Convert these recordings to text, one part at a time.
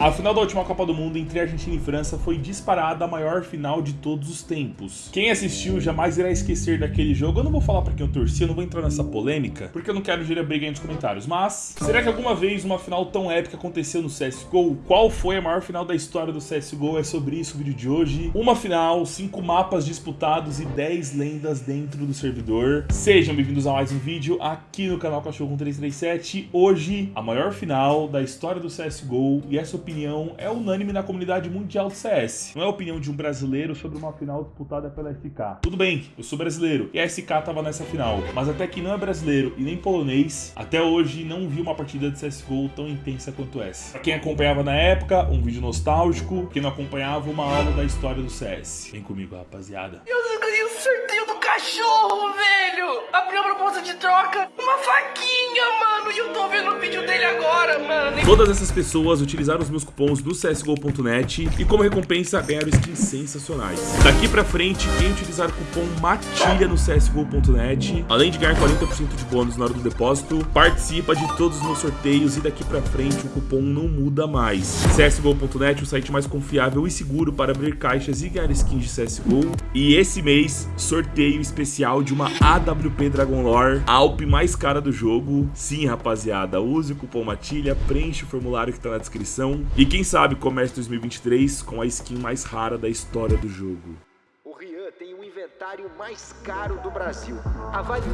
A final da última Copa do Mundo entre Argentina e França foi disparada a maior final de todos os tempos. Quem assistiu jamais irá esquecer daquele jogo. Eu não vou falar pra quem eu torci, eu não vou entrar nessa polêmica, porque eu não quero gerar briga aí nos comentários. Mas, será que alguma vez uma final tão épica aconteceu no CSGO? Qual foi a maior final da história do CSGO? É sobre isso o vídeo de hoje. Uma final, cinco mapas disputados e 10 lendas dentro do servidor. Sejam bem-vindos a mais um vídeo aqui no canal Cachorro 1337. Hoje, a maior final da história do CSGO e essa opinião é unânime na comunidade mundial do CS. Não é a opinião de um brasileiro sobre uma final disputada pela SK. Tudo bem, eu sou brasileiro e a SK tava nessa final, mas até que não é brasileiro e nem polonês, até hoje não vi uma partida de CSGO tão intensa quanto essa. Pra quem acompanhava na época, um vídeo nostálgico, quem não acompanhava, uma aula da história do CS. Vem comigo, rapaziada. Eu ganhei o sorteio do cachorro, velho! Abriu a proposta de troca, uma faquinha, mano! E eu tô Todas essas pessoas utilizaram os meus cupons do CSGO.net e como recompensa ganharam skins sensacionais. Daqui pra frente, quem utilizar o cupom MATILHA no CSGO.net, além de ganhar 40% de bônus na hora do depósito, participa de todos os meus sorteios e daqui pra frente o cupom não muda mais. CSGO.net, o site mais confiável e seguro para abrir caixas e ganhar skins de CSGO. E esse mês, sorteio especial de uma AWP Dragon Lore, a Alp mais cara do jogo. Sim, rapaziada, use o cupom MATILHA, preenche o formulário que tá na descrição. E quem sabe comece 2023 com a skin mais rara da história do jogo. O Rian tem o inventário mais caro do Brasil. Avalie.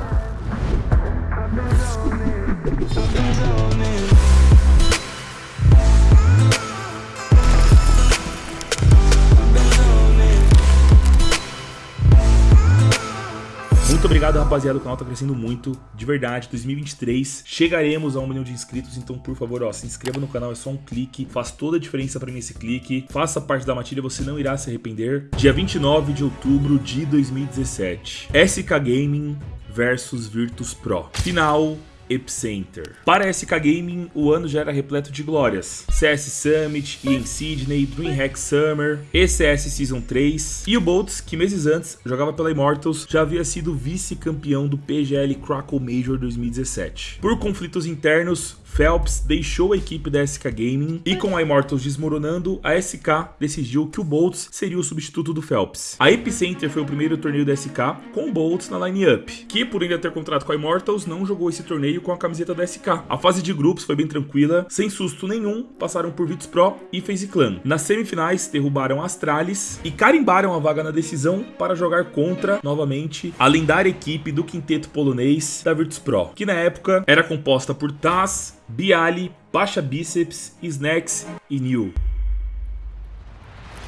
Muito obrigado, rapaziada. O canal tá crescendo muito, de verdade. 2023 chegaremos a um milhão de inscritos, então por favor, ó, se inscreva no canal, é só um clique, faz toda a diferença pra mim esse clique. Faça parte da matilha, você não irá se arrepender. Dia 29 de outubro de 2017. SK Gaming versus Virtus Pro. Final Epicenter. Para a SK Gaming, o ano já era repleto de glórias. CS Summit, EN Sydney, DreamHack Summer, ECS Season 3 e o Boltz, que meses antes jogava pela Immortals, já havia sido vice-campeão do PGL Crackle Major 2017. Por conflitos internos, Phelps deixou a equipe da SK Gaming e com a Immortals desmoronando, a SK decidiu que o Boltz seria o substituto do Phelps. A Epicenter foi o primeiro torneio da SK com o Boltz na line-up, que por ainda ter contrato com a Immortals, não jogou esse torneio com a camiseta da SK. A fase de grupos foi bem tranquila, sem susto nenhum, passaram por Virtus Pro e FaZe Clan. Nas semifinais, derrubaram Astralis e carimbaram a vaga na decisão para jogar contra, novamente, a lendária equipe do quinteto polonês da Virtus Pro, que na época era composta por Taz, Bialy, Baixa Biceps, Snacks e New.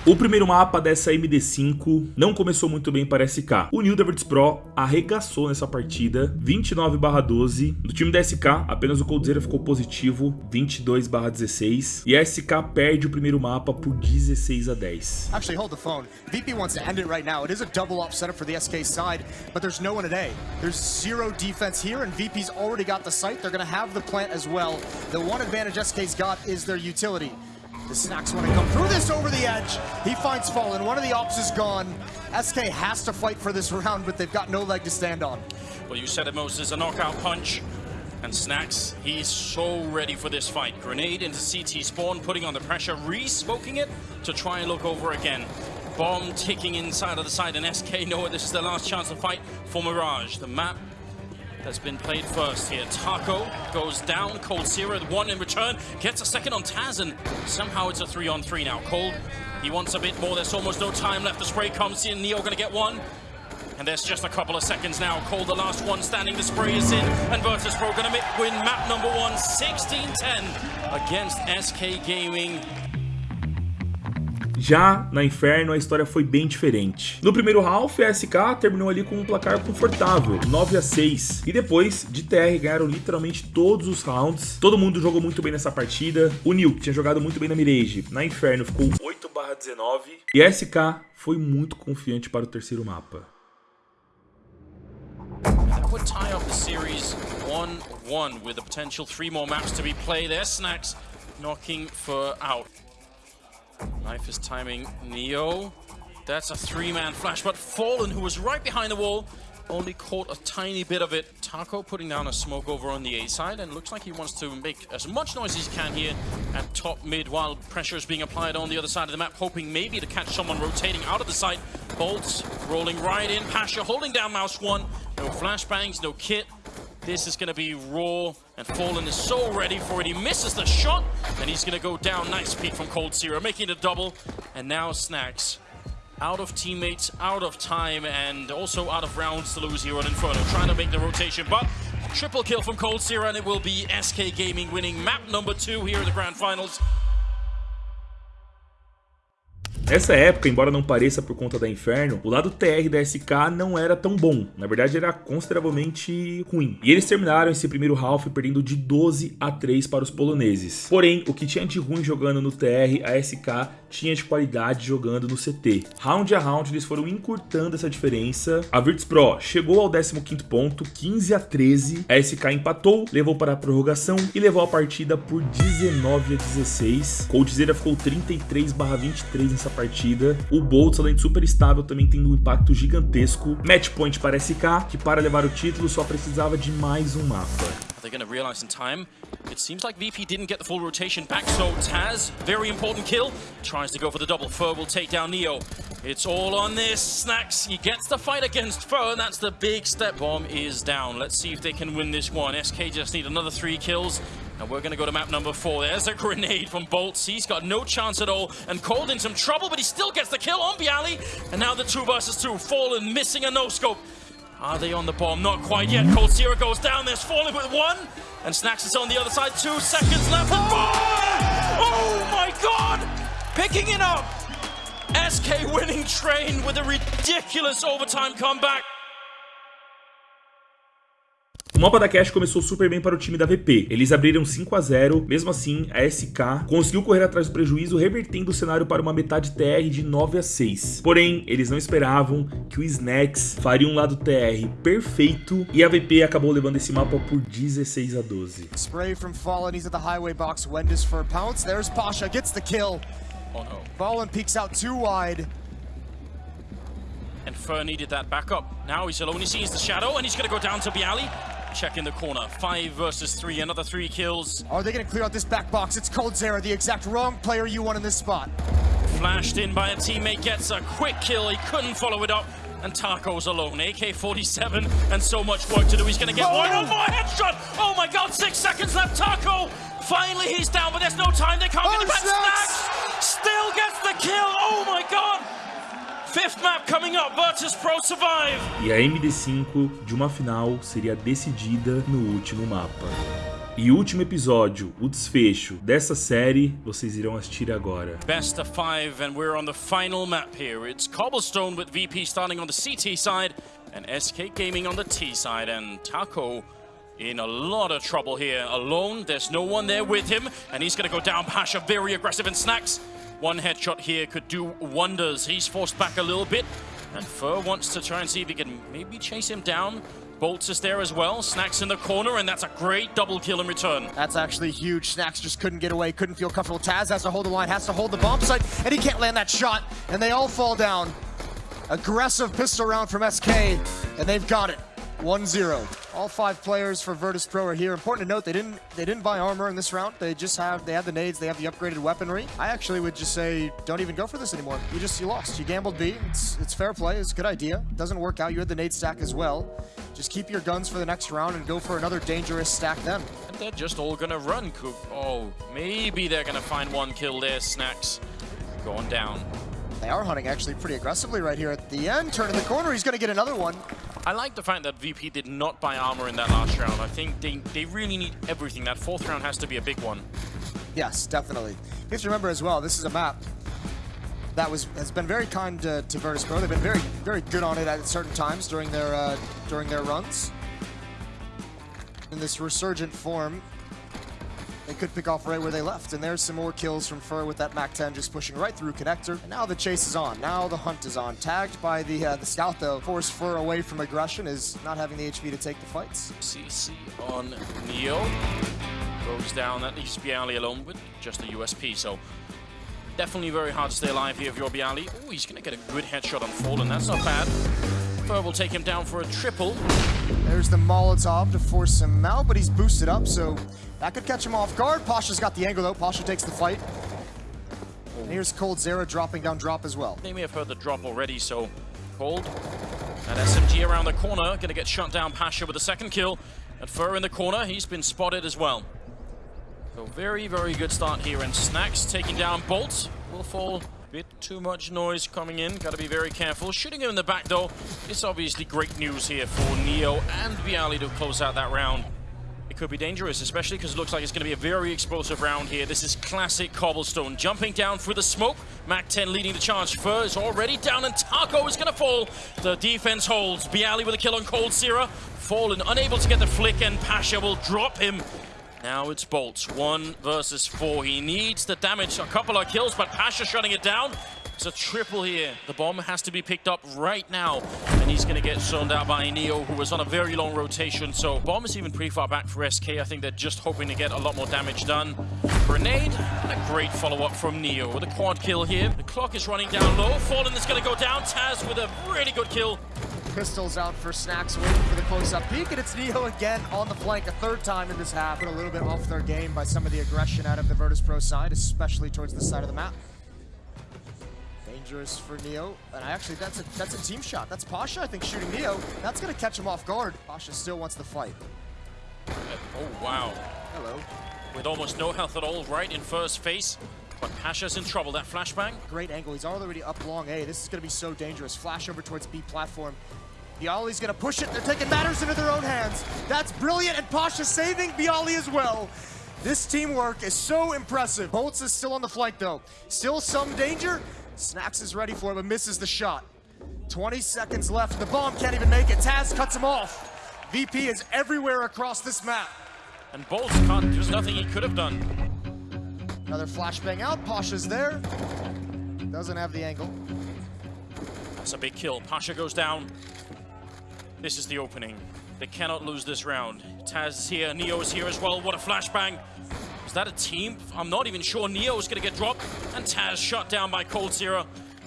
O primeiro mapa dessa MD5 não começou muito bem para SK. O Virtus Pro arregaçou nessa partida, 29/12. Do time da SK, apenas o Coldzera ficou positivo, 22/16. E a SK perde o primeiro mapa por 16 a 10. Actually, hold the phone. VP wants to end it right now. It is a double up setup for the SK side, but there's no one A. There's zero defense here, and VP's already got the site. They're going to have the plant as well. The one advantage SK's got is their utility. The Snax want to come through this over the edge. He finds Fallen. One of the ops is gone. SK has to fight for this round, but they've got no leg to stand on. Well, you said it, Moses, a knockout punch. And Snax, he's so ready for this fight. Grenade into CT spawn, putting on the pressure, re-smoking it to try and look over again. Bomb ticking inside of the side, and SK know this is their last chance to fight for Mirage. The map has been played first here. Taco goes down. coldzera, one in return, gets a second on Taz, and somehow it's a three on three now. Cold, he wants a bit more. There's almost no time left. The spray comes in. Neo gonna get one. And there's just a couple of seconds now. Cold, the last one standing. The spray is in. And Virtus Pro gonna win map number one, 16-10 against SK Gaming. Já na Inferno, a história foi bem diferente. No primeiro half, a SK terminou ali com um placar confortável, 9 a 6 E depois, de TR, ganharam literalmente todos os rounds. Todo mundo jogou muito bem nessa partida. O que tinha jogado muito bem na Mirage, na Inferno ficou 8 19 E a SK foi muito confiante para o terceiro mapa. Would tie up the series 1-1 with the potential three more maps to be played. Their Snacks knocking for out. Knife is timing Neo. That's a three-man flash, but Fallen, who was right behind the wall, only caught a tiny bit of it. Taco putting down a smoke over on the A side, and looks like he wants to make as much noise as he can here at top mid while pressure is being applied on the other side of the map, hoping maybe to catch someone rotating out of the site. Boltz rolling right in. Pasha holding down Mouse 1. No flashbangs, no kit. This is going to be raw, and Fallen is so ready for it. He misses the shot, and he's going to go down. Nice peek from coldzera, making it a double. And now Snax out of teammates, out of time, and also out of rounds to lose here on Inferno, trying to make the rotation, but triple kill from coldzera, and it will be SK Gaming winning map number two here in the Grand Finals. Nessa época, embora não pareça por conta da Inferno, o lado TR da SK não era tão bom. Na verdade, era consideravelmente ruim. E eles terminaram esse primeiro half perdendo de 12 a 3 para os poloneses. Porém, o que tinha de ruim jogando no TR, a SK tinha de qualidade jogando no CT. Round a round, eles foram encurtando essa diferença. A Virtus Pro chegou ao 15º ponto, 15 a 13. A SK empatou, levou para a prorrogação e levou a partida por 19 a 16. Coldzera ficou 33 23 nessa partida. O Boltz, além de super estável, também tendo um impacto gigantesco. Match point para SK, que para levar o título só precisava de mais um mapa. They're going realize in time. It seems like VP didn't get the full rotation back, so Taz, very important kill, to go for the double. Fer will take down Neo. It's all on this. Snax, he gets the fight against Fer, and that's the big step. Bomb is down. Let's see if they can win this one. SK just need another three kills. And we're going to go to map number four. There's a grenade from Boltz. He's got no chance at all and called in some trouble, but he still gets the kill on byali. And now the two versus two. Fallen missing a no-scope. Are they on the bomb? Not quite yet. coldzera goes down. There's Fallen with one. And Snax is on the other side. Two seconds left. And bomb! Oh my god! Picking it up. SK winning train with a ridiculous overtime comeback. O mapa da Cash começou super bem para o time da VP. Eles abriram 5 a 0, mesmo assim a SK conseguiu correr atrás do prejuízo, revertendo o cenário para uma metade TR de 9 a 6. Porém, eles não esperavam que o Snacks faria um lado TR perfeito e a VP acabou levando esse mapa por 16 a 12. Spray from Fallen, he's at the highway box, Wendis for a pounce, there's Pasha, gets the kill. Oh no. Fallen peeks out too wide. And Fer needed that backup. Now he's alone, he sees the shadow, and he's going to go down to byali. Check in the corner. Five versus three, another three kills. Are they going to clear out this back box? It's coldzera, the exact wrong player you want in this spot. Flashed in by a teammate, gets a quick kill. He couldn't follow it up. And Taco's alone. AK-47 and so much work to do. He's going to get Oh! one on more headshot. Oh my god, six seconds left. Taco! Finally, he's down, but there's no time. They can't Oh, get it back. Snax! Snax still gets the kill. Oh my god. Fifth map coming up. Virtus Pro survive. E a MD5 de uma final seria decidida no último mapa. E o último episódio, o desfecho dessa série, vocês irão assistir agora. Best of five, and we're on the final map here. It's Cobblestone with VP starting on the CT side, and SK Gaming on the T side, and Taco in a lot of trouble here. Alone, there's no one there with him, and he's gonna go down. Pasha very aggressive and Snax. One headshot here could do wonders. He's forced back a little bit, and Fer wants to try and see if he can maybe chase him down. Boltz is there as well. Snax in the corner, and that's a great double kill in return. That's actually huge. Snax just couldn't get away, couldn't feel comfortable. Taz has to hold the line, has to hold the bomb site, and he can't land that shot. And they all fall down. Aggressive pistol round from SK, and they've got it. 1-0. All five players for Virtus Pro are here. Important to note, they didn't they didn't buy armor in this round. They just have they have the nades, they have the upgraded weaponry. I actually would just say don't even go for this anymore. You just you lost. You gambled B. It's it's fair play. It's a good idea. Doesn't work out. You had the nade stack as well. Just keep your guns for the next round and go for another dangerous stack then. And they're just all gonna run. Coop. Oh, maybe they're gonna find one kill there. Snax going down. They are hunting actually pretty aggressively right here at the end. Turning the corner, he's going to get another one. I like the fact that VP did not buy armor in that last round. I think they, they really need everything. That fourth round has to be a big one. Yes, definitely. You have to remember as well, this is a map that was has been very kind to, to Virtus Pro. They've been very very good on it at certain times during their uh, during their runs. In this resurgent form, they could pick off right where they left. And there's some more kills from Fer with that MAC-10 just pushing right through Connector. And now the chase is on. Now the hunt is on. Tagged by the uh, the scout though, forced Fer away from aggression is not having the HP to take the fights. CC on Neo. Goes down. That leaves byali alone with just a USP. So definitely very hard to stay alive here if you're byali. Oh, he's going to get a good headshot on Fallen. That's not bad. Fer will take him down for a triple. There's the Molotov to force him out, but he's boosted up, so that could catch him off guard. Pasha's got the angle, though. Pasha takes the fight. And here's coldzera dropping down drop as well. They may have heard the drop already, so Cold. That SMG around the corner, gonna get shut down Pasha with a second kill. And Fer in the corner, he's been spotted as well. So very, very good start here. And Snax taking down Bolt. Will fall bit too much noise coming in. Got to be very careful. Shooting him in the back, though, it's obviously great news here for Neo and byali to close out that round. It could be dangerous, especially because it looks like it's going to be a very explosive round here. This is classic Cobblestone. Jumping down through the smoke. Mac-10 leading the charge. Fer is already down, and Taco is going to fall. The defense holds. byali with a kill on coldzera. Fallen, unable to get the flick, and Pasha will drop him now it's Boltz, one versus four. He needs the damage, a couple of kills, but Pasha shutting it down. It's a triple here. The bomb has to be picked up right now, and he's going to get zoned out by Neo, who was on a very long rotation. So bomb is even pretty far back for SK. I think they're just hoping to get a lot more damage done. Grenade, and a great follow-up from Neo with a quad kill here. The clock is running down low. Fallen is going to go down. Taz with a really good kill pistols out for Snax, waiting for the close-up peek, and it's Neo again on the flank a third time in this half. Put a little bit off their game by some of the aggression out of the Virtus Pro side, especially towards the side of the map. Dangerous for Neo, and I actually, that's a that's a team shot. That's Pasha, I think, shooting Neo. That's gonna catch him off guard. Pasha still wants the fight. Oh, wow. Hello. With almost no health at all, right in first face. But Pasha's in trouble. That flashbang. Great angle. He's already up long A. This is going to be so dangerous. Flash over towards B platform. Byali's gonna push it. They're taking matters into their own hands. That's brilliant, and Pasha saving byali as well. This teamwork is so impressive. Boltz is still on the flank though. Still some danger. Snax is ready for it, but misses the shot. 20 seconds left. The bomb can't even make it. Taz cuts him off. VP is everywhere across this map. And Boltz can't, there's nothing he could have done. Another flashbang out. Pasha's there. Doesn't have the angle. That's a big kill. Pasha goes down. This is the opening. They cannot lose this round. Taz is here, Neo is here as well. What a flashbang. Is that a team? I'm not even sure Neo is going to get dropped. And Taz shot down by coldzera.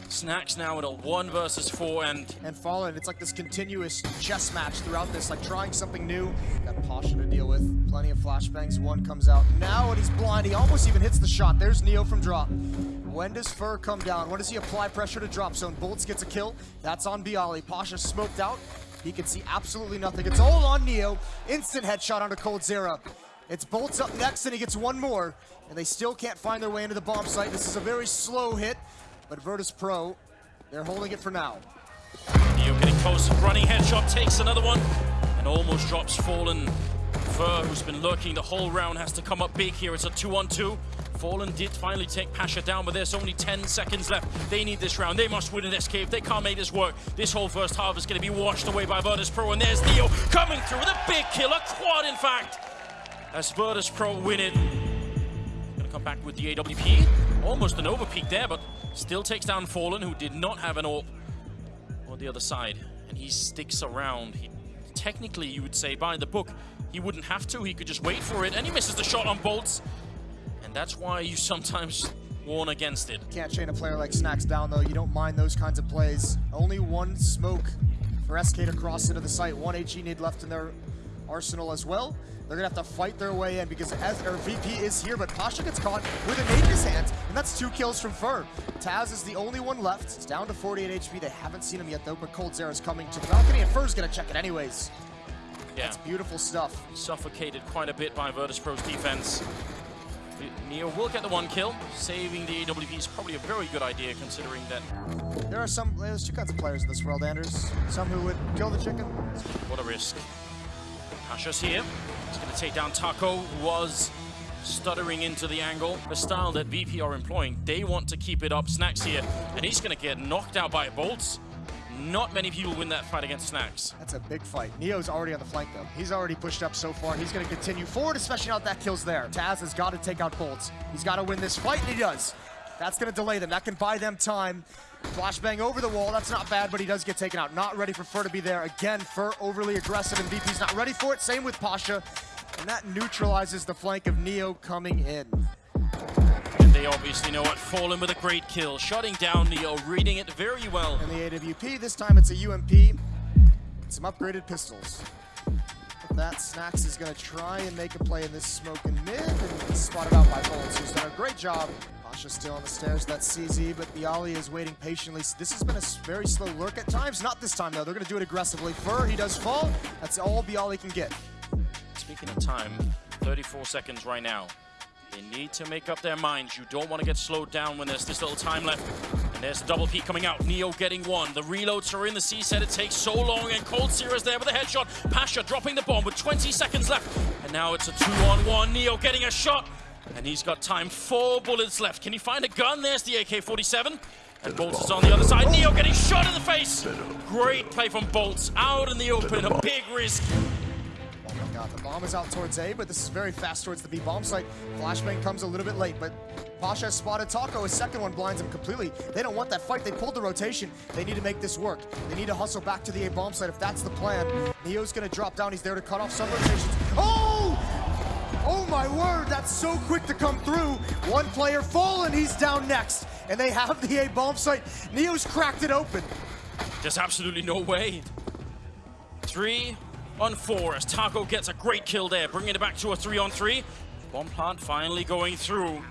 Snax now at a one versus four and... And Fallen, it's like this continuous chess match throughout this, like trying something new. Got Pasha to deal with, plenty of flashbangs, one comes out. Now and he's blind, he almost even hits the shot. There's Neo from drop. When does Fer come down? When does he apply pressure to drop zone? Boltz gets a kill, that's on byali. Pasha smoked out, he can see absolutely nothing. It's all on Neo. Instant headshot onto coldzera. It's Boltz up next, and he gets one more. And they still can't find their way into the bomb site. This is a very slow hit, but Virtus Pro, they're holding it for now. Neo getting close, running headshot, takes another one, and almost drops Fallen. Fer, who's been lurking the whole round, has to come up big here. It's a two-on-two. 2 Fallen did finally take Pasha down, but there's only 10 seconds left. They need this round. They must win in SK. They can't make this work, this whole first half is going to be washed away by Virtus Pro. And there's Neo coming through with a big kill, a quad, in fact, as Virtus Pro win it. Going to come back with the AWP. Almost an overpeak there, but still takes down Fallen, who did not have an AWP on the other side. And he sticks around. He, technically, you would say, by the book, he wouldn't have to. He could just wait for it. And he misses the shot on Boltz. And that's why you sometimes warn against it. Can't chain a player like Snax down, though. You don't mind those kinds of plays. Only one smoke for SK to cross into the site. One HE need left in their arsenal as well. They're gonna have to fight their way in because as our VP is here, but Pasha gets caught with a nade in his hands, and that's two kills from Fer. Taz is the only one left. It's down to 48 HP. They haven't seen him yet though, but coldzera is coming to the balcony, and Fer's gonna check it anyways. Yeah. That's beautiful stuff. Suffocated quite a bit by Virtus Pro's defense. Neo will get the one kill. Saving the AWP is probably a very good idea considering that... There are some, there's two kinds of players in this world, Anders. Some who would kill the chicken. What a risk. Pasha's here. He's going to take down Taco, who was stuttering into the angle. The style that VP are employing, they want to keep it up. Snax here, and he's going to get knocked out by boltz. Not many people win that fight against Snax. That's a big fight. Neo's already on the flank, though. He's already pushed up so far, he's going to continue forward, especially now that kill's there. Taz has got to take out Boltz. He's got to win this fight, and he does. That's going to delay them. That can buy them time. Flashbang over the wall. That's not bad, but he does get taken out. Not ready for Fer to be there. Again, Fer overly aggressive, and VP's not ready for it. Same with Pasha. And that neutralizes the flank of Neo coming in. They obviously know what. Fallen with a great kill. Shutting down Neo, reading it very well. And the AWP, this time it's a UMP. some upgraded pistols. That, Snax is going to try and make a play in this smoke and mid, and spotted out by Boltz, who's done a great job. Pasha still on the stairs, that's CZ, but byali is waiting patiently. This has been a very slow lurk at times. Not this time, though. They're going to do it aggressively. Fer, he does fall. That's all byali can get. Speaking of time, 34 seconds right now. They need to make up their minds. You don't want to get slowed down when there's this little time left. And there's the double peek coming out. Neo getting one. The reloads are in the C set. It takes so long. And Cold is there with a headshot. Pasha dropping the bomb with 20 seconds left. And now it's a two on one. Neo getting a shot. And he's got time. Four bullets left. Can he find a gun? There's the AK-47. And Boltz is on the other side. Neo getting shot in the face. Great play from Boltz. Out in the open. A big risk. Oh the bomb is out towards A, but this is very fast towards the B bomb site. Flashbang comes a little bit late, but Pasha has spotted Taco. His second one blinds him completely. They don't want that fight. They pulled the rotation. They need to make this work. They need to hustle back to the A bomb site if that's the plan. Neo's going to drop down. He's there to cut off some rotations. Oh! Oh my word, that's so quick to come through. One player fallen, he's down next. And they have the A bomb site. Neo's cracked it open. There's absolutely no way. Three on four as Taco gets a great kill there, bringing it back to a three on three. Bomb plant finally going through.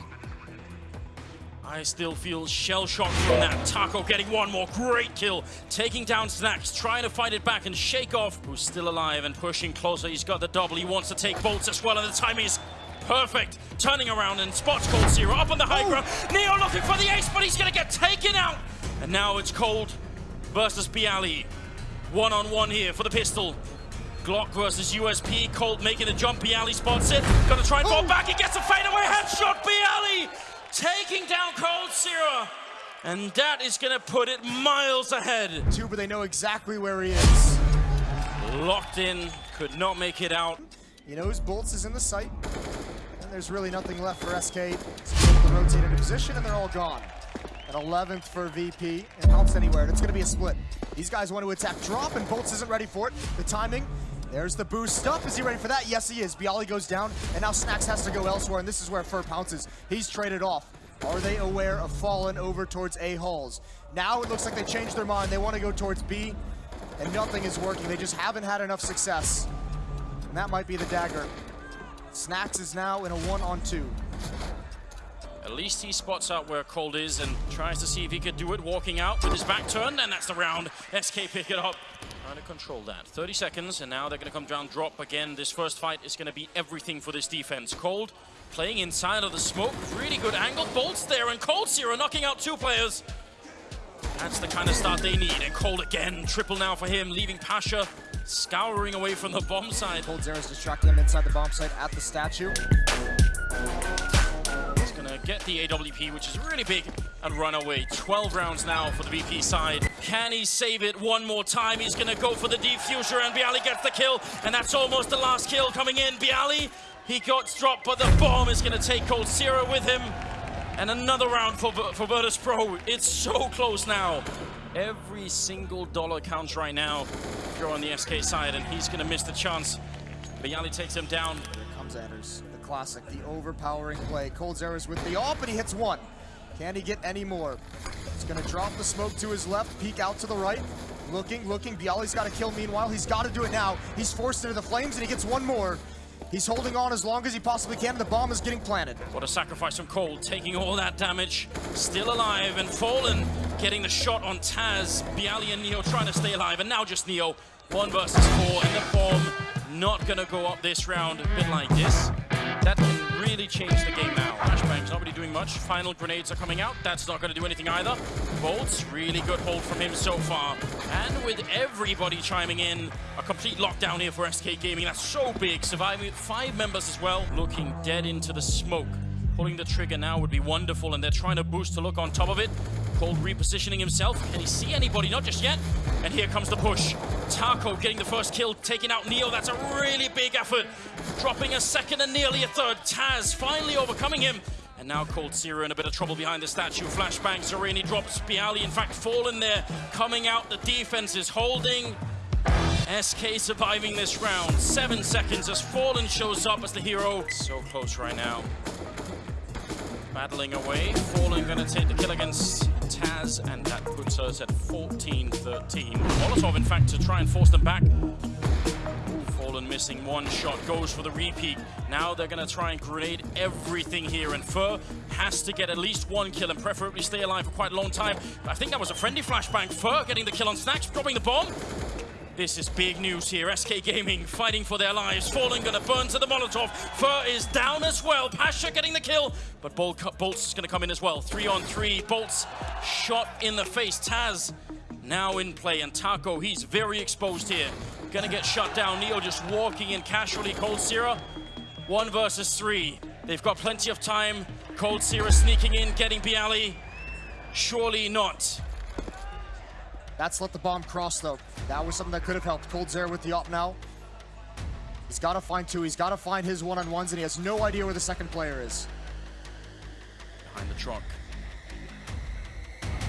I still feel shell shocked from that. Taco getting one more great kill, taking down Snax, trying to fight it back and shake off. Who's still alive and pushing closer. He's got the double. He wants to take boltz as well, and the timing is perfect. Turning around and spots coldzera up on the high ground. Neo looking for the ace, but he's gonna get taken out. And now it's Cold versus byali. One on one here for the pistol. Glock versus USP. Colt making the jump. byali spots it. Gonna try and fall back. He gets a fadeaway headshot. byali taking down coldzera. And that is gonna put it miles ahead. But they know exactly where he is. Locked in, could not make it out. He knows Boltz is in the sight. And there's really nothing left for SK. So rotate into position and they're all gone. An 11th for VP. It helps anywhere. And it's going to be a split. These guys want to attack drop, and Boltz isn't ready for it. The timing. There's the boost stuff. Is he ready for that? Yes, he is. byali goes down, and now Snax has to go elsewhere, and this is where Fer pounces. He's traded off. Are they aware of falling over towards A halls? Now it looks like they changed their mind. They want to go towards B, and nothing is working. They just haven't had enough success. And that might be the dagger. Snax is now in a one-on-two. At least he spots out where Cold is and tries to see if he could do it walking out with his back turned, and that's the round. SK pick it up. Trying to control that. 30 seconds, and now they're going to come down drop again. This first fight is going to be everything for this defense. Cold playing inside of the smoke. Really good angle. Boltz there, and coldzera knocking out two players. That's the kind of start they need. And Cold again, triple now for him, leaving Pasha scouring away from the bomb side. coldzera's distracting him inside the bomb site at the statue. Get the AWP, which is really big, and run away. 12 rounds now for the VP side. Can he save it one more time? He's gonna go for the defuser, and byali gets the kill, and that's almost the last kill coming in. byali, he got dropped, but the bomb is gonna take coldzera with him. And another round for, for Virtus Pro. It's so close now. Every single dollar counts right now if you're on the SK side, and he's going to miss the chance. byali takes him down. Here comes classic, the overpowering play. coldzera's with the off, and he hits one. Can he get any more? He's going to drop the smoke to his left, peek out to the right. Looking, looking. byali's got to kill meanwhile. He's got to do it now. He's forced into the flames, and he gets one more. He's holding on as long as he possibly can. The bomb is getting planted. What a sacrifice from Cold, taking all that damage. Still alive and fallen, getting the shot on Taz. byali and Neo trying to stay alive, and now just Neo. One versus four, and the bomb not gonna go up this round. A bit like this. That can really change the game now. Flashbang's not really doing much. Final grenades are coming out. That's not gonna do anything either. Boltz, really good hold from him so far. And with everybody chiming in, a complete lockdown here for SK Gaming. That's so big, surviving five members as well. Looking dead into the smoke. Pulling the trigger now would be wonderful, and they're trying to boost to look on top of it. Cold repositioning himself. Can he see anybody? Not just yet. And here comes the push. Taco getting the first kill, taking out Neo. That's a really big effort. Dropping a second and nearly a third. Taz finally overcoming him. And now coldzera in a bit of trouble behind the statue. Flashbang, Sereni drops byali, in fact, fallen there. Coming out, the defense is holding. SK surviving this round. Seven seconds as Fallen shows up as the hero. So close right now. Battling away. Fallen gonna take the kill against Taz. And that puts us at 14-13. Molotov, in fact, to try and force them back. Fallen missing one shot, goes for the repeat. Now they're to try and grenade everything here, and Fer has to get at least one kill and preferably stay alive for quite a long time. I think that was a friendly flashbang. Fer getting the kill on Snax, dropping the bomb. This is big news here. SK Gaming fighting for their lives. Fallen gonna burn to the Molotov. Fer is down as well. Pasha getting the kill, but Bolt Boltz gonna come in as well. Three on three. Boltz shot in the face. Taz now in play, and Taco, he's very exposed here. Gonna get shut down. Neo just walking in casually. Coldzera, one versus three. They've got plenty of time. Coldzera sneaking in, getting byali. Surely not. That's let the bomb cross, though. That was something that could have helped. Cold Coldzera with the op now. He's got to find two. He's got to find his one-on-ones, and he has no idea where the second player is. Behind the truck.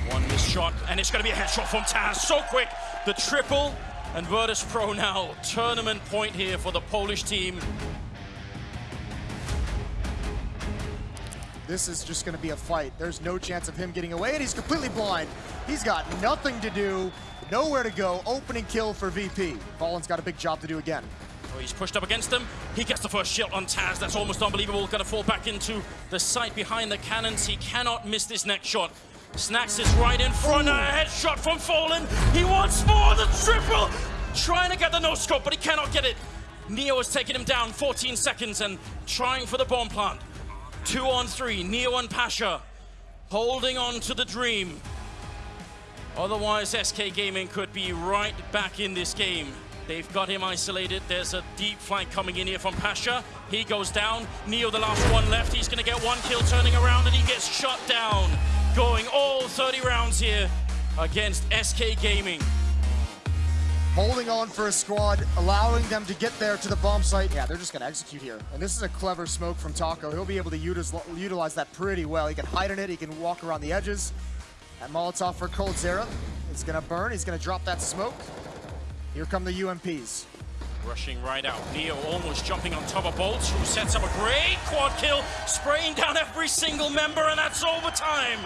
One missed shot, and it's going to be a headshot from Taz. So quick. The triple, and Virtus Pro now. Tournament point here for the Polish team. This is just going to be a fight. There's no chance of him getting away, and he's completely blind. He's got nothing to do, nowhere to go. Opening kill for VP. Fallen's got a big job to do again. Oh, he's pushed up against him. He gets the first shot on Taz. That's almost unbelievable. Going to fall back into the sight behind the cannons. He cannot miss this next shot. Snax is right in front. A headshot from Fallen. He wants more. The triple. Trying to get the no-scope, but he cannot get it. Neo has taken him down 14 seconds and trying for the bomb plant. Two on three, Neo and Pasha holding on to the dream. Otherwise, SK Gaming could be right back in this game. They've got him isolated. There's a deep flank coming in here from Pasha. He goes down. Neo, the last one left. He's going to get one kill turning around and he gets shut down. Going all 30 rounds here against SK Gaming holding on for a squad, allowing them to get there to the bomb site. Yeah, they're just going to execute here. And this is a clever smoke from Taco. He'll be able to utilize that pretty well. He can hide in it. He can walk around the edges. That Molotov for Coldzera is going to burn. He's going to drop that smoke. Here come the UMPs. Rushing right out. Neo almost jumping on top of Boltz, who sets up a great quad kill, spraying down every single member, and that's overtime.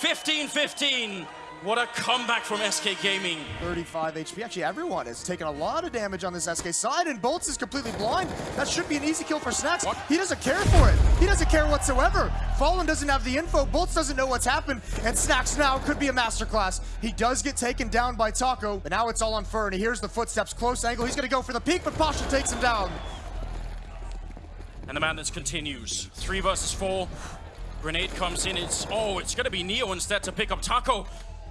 15-15. What a comeback from SK Gaming. 35 HP. Actually, everyone has taken a lot of damage on this SK side, and Boltz is completely blind. That should be an easy kill for Snax. What? He doesn't care for it. He doesn't care whatsoever. Fallen doesn't have the info. Boltz doesn't know what's happened, and Snax now could be a masterclass. He does get taken down by Taco, but now it's all on Fer, and he hears the footsteps. Close angle. He's going to go for the peek, but Pasha takes him down. And the madness continues. Three versus four. Grenade comes in. It's, oh, it's going to be Neo instead to pick up Taco.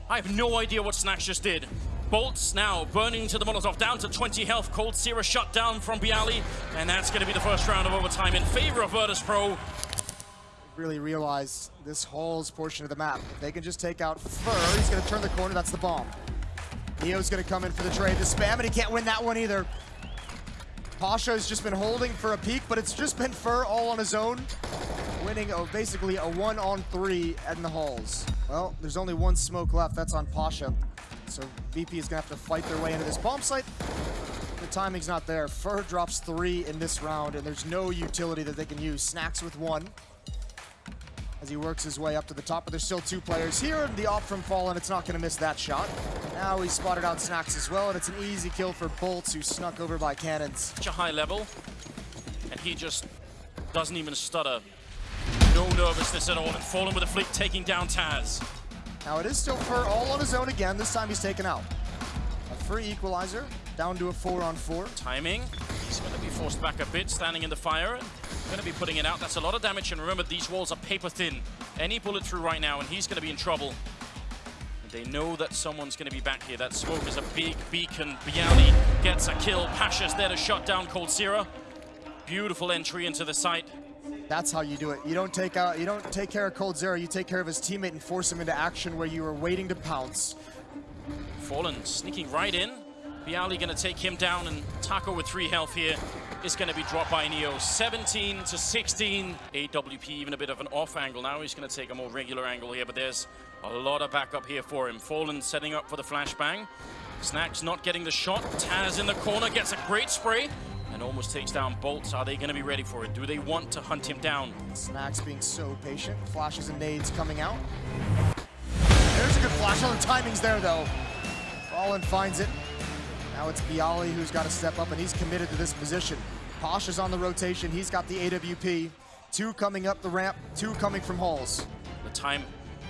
I have no idea what Snax just did. Boltz now burning to the Molotov, down to 20 health. Coldzera shut down from byali, and that's going to be the first round of overtime in favor of Virtus Pro. Really realize this Halls portion of the map. If they can just take out Fer, he's going to turn the corner. That's the bomb. Neo's going to come in for the trade. The spam, and he can't win that one either. Pasha has just been holding for a peek, but it's just been Fer all on his own winning a, basically a one on three in the halls. Well, there's only one smoke left. That's on Pasha. So VP is going to have to fight their way into this bomb site. The timing's not there. Fer drops three in this round, and there's no utility that they can use. Snax with one as he works his way up to the top, but there's still two players here, the op from Fallen, it's not going to miss that shot. Now he spotted out Snax as well, and it's an easy kill for Boltz, who snuck over by cannons. Such a high level, and he just doesn't even stutter. No nervousness at all, and Fallen with a flick taking down Taz. Now it is still Fer all on his own again. This time he's taken out. A free equalizer, down to a four on four. Timing. He's going to be forced back a bit, standing in the fire. Going to be putting it out. That's a lot of damage, and remember, these walls are paper thin. Any bullet through right now, and he's going to be in trouble. And they know that someone's going to be back here. That smoke is a big beacon. byali gets a kill. Pasha's there to shut down Coldzera. Beautiful entry into the site. That's how you do it. You don't take out, you don't take care of coldzera. you take care of his teammate and force him into action where you are waiting to pounce. Fallen sneaking right in. byali gonna take him down and Taco with three health here is gonna be dropped by Neo. 17 to 16. AWP even a bit of an off angle. Now he's gonna take a more regular angle here, but there's a lot of backup here for him. Fallen setting up for the flashbang. Snax not getting the shot. Taz in the corner gets a great spray and almost takes down Boltz. Are they going to be ready for it? Do they want to hunt him down? Snax being so patient. Flashes and nades coming out. There's a good sure the timing's there, though. Fallen finds it. Now it's byali who's got to step up, and he's committed to this position. Posh is on the rotation. He's got the AWP. Two coming up the ramp, two coming from halls. The time,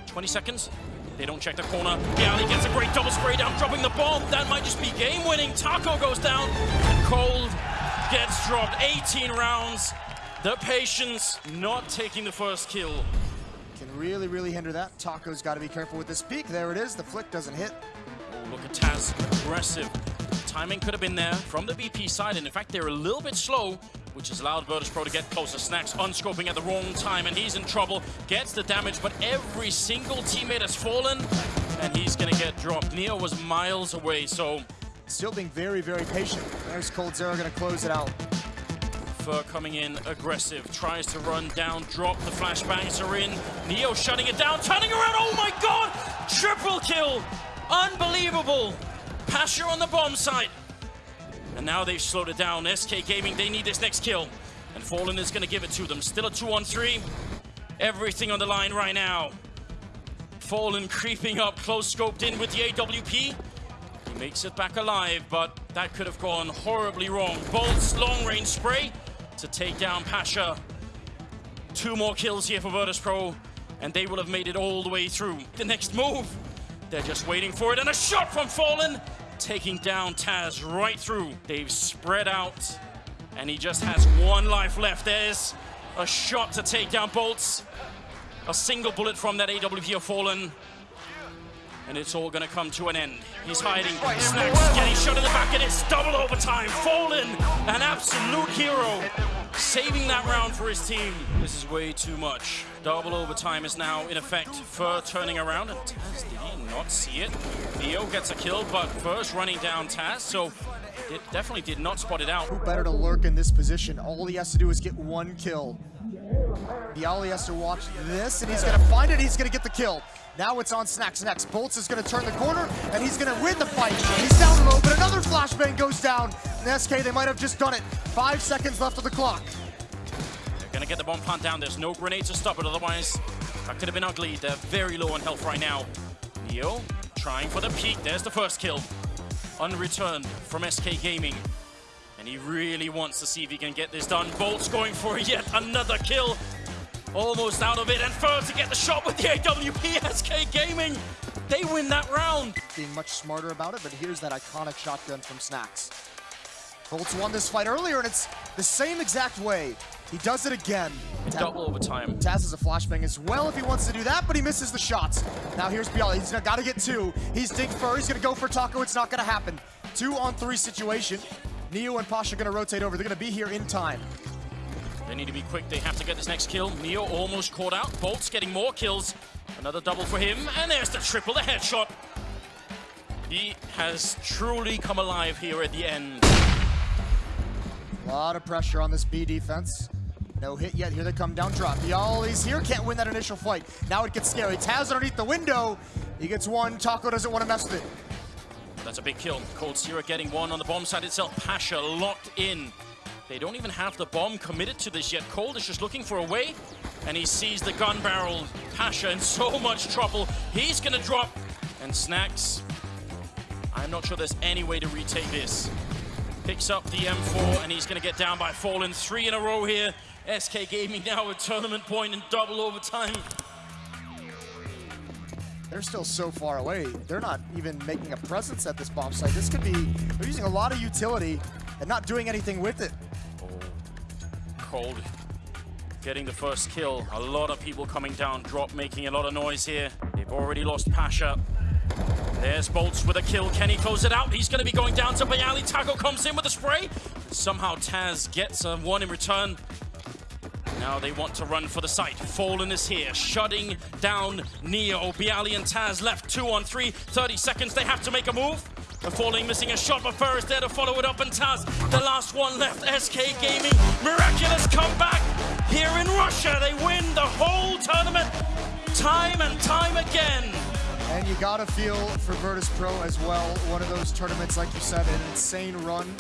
20 seconds. They don't check the corner. byali gets a great double spray down, dropping the bomb. That might just be game-winning. Taco goes down, and Cold gets dropped. 18 rounds. The patience not taking the first kill. Can really, really hinder that. Taco's got to be careful with this peak. There it is. The flick doesn't hit. Oh, look at Taz, aggressive. Timing could have been there from the BP side, and in fact, they're a little bit slow, which has allowed Virtus Pro to get closer. Snax unscoping at the wrong time, and he's in trouble. Gets the damage, but every single teammate has fallen, and he's gonna get dropped. Neo was miles away, so... Still being very, very patient. There's coldzera gonna close it out. Fer coming in aggressive, tries to run down, drop, the flashbangs are in. Neo shutting it down, turning around, oh my god! Triple kill! Unbelievable! Pasha on the bomb site. And now they've slowed it down. SK Gaming, they need this next kill. And Fallen is gonna give it to them. Still a two on three. Everything on the line right now. Fallen creeping up, close scoped in with the AWP. Makes it back alive, but that could have gone horribly wrong. Boltz, long range spray to take down Pasha. Two more kills here for Virtus Pro, and they will have made it all the way through. The next move, they're just waiting for it, and a shot from Fallen, taking down Taz right through. They've spread out, and he just has one life left. There's a shot to take down Boltz. A single bullet from that AWP of Fallen. And it's all gonna come to an end. He's hiding. Snax getting shot in the back, and it's double overtime. Fallen, an absolute hero, saving that round for his team. This is way too much. Double overtime is now in effect. Fer turning around, and Taz, did he not see it? Theo gets a kill, but first running down Taz, so it definitely did not spot it out. Who better to lurk in this position? All he has to do is get one kill. byali has to watch this, and he's gonna find it, he's gonna get the kill. Now it's on Snax next. Boltz is gonna turn the corner, and he's gonna win the fight. He's down low, but another flashbang goes down. And SK, they might have just done it. Five seconds left of the clock. They're gonna get the bomb plant down. There's no grenade to stop it, otherwise that could have been ugly. They're very low on health right now. Neo trying for the peak. There's the first kill. Unreturned from SK Gaming. And he really wants to see if he can get this done. Bolt's going for yet another kill. Almost out of it, and Fer to get the shot with the AWP, SK Gaming. They win that round. Being much smarter about it, but here's that iconic shotgun from Snax. Boltz won this fight earlier, and it's the same exact way. He does it again. Double overtime. Taz has a flashbang as well if he wants to do that, but he misses the shots. Now here's byali. He's got to get two. He's Dig Fer. He's going to go for Taco. It's not going to happen. Two on three situation. Neo and Pasha going to rotate over. They're going to be here in time. They need to be quick. They have to get this next kill. Neo almost caught out. Bolt's getting more kills. Another double for him. And there's the triple, the headshot. He has truly come alive here at the end. A lot of pressure on this B defense. No hit yet. Here they come down drop. byali's here. Can't win that initial fight. Now it gets scary. Taz underneath the window. He gets one. Taco doesn't want to mess with it. That's a big kill. coldzera getting one on the bomb side itself. Pasha locked in. They don't even have the bomb committed to this yet. Cold is just looking for a way, and he sees the gun barrel. Pasha in so much trouble. He's gonna drop, and Snax. I'm not sure there's any way to retake this. Picks up the M4, and he's gonna get down by Fallen. Three in a row here. SK Gaming now a tournament point in double overtime. They're still so far away. They're not even making a presence at this bomb site. This could be, they're using a lot of utility and not doing anything with it. Cold getting the first kill. A lot of people coming down, drop making a lot of noise here. They've already lost Pasha. There's Boltz with a kill. Can he close it out? He's going to be going down to byali. Taco comes in with a spray. Somehow Taz gets a one in return. Now they want to run for the site. Fallen is here, shutting down Neo. byali and Taz left two on three. 30 seconds, they have to make a move. Falling missing a shot, but Fer is there to follow it up, and Taz, the last one left. SK Gaming, miraculous comeback here in Russia. They win the whole tournament time and time again. And you gotta feel for Virtus Pro as well, one of those tournaments, like you said, an insane run